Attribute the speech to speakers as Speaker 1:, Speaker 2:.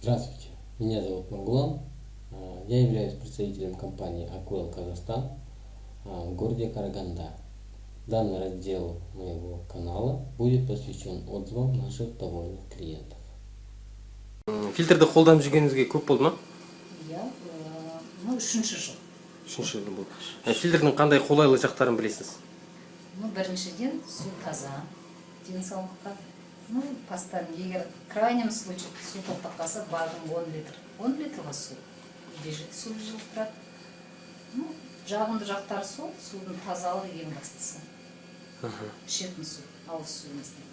Speaker 1: Здравствуйте, меня зовут Магулан. А, Я являюсь представителем компании Акуэл Казахстан в городе Караганда. Данный раздел моего канала будет посвящен отзывам наших довольных клиентов.
Speaker 2: фильтрді қолданып жүргеніңізге көп болды ма
Speaker 3: иә ну үшінші жыл
Speaker 2: үшінші жыл болды Ә, фильтрдің қандай қолайлы жақтарын білесіз
Speaker 3: ну біріншіден су таза денсаулыққа ну егер. В крайнем случае су тоқтап қалса бардың он литр. Он литрға су үйде жіті су жылып тұрады ну жағымды жақтары сол судың тазалығы ең бастысы ішетін су ауыз суымыздың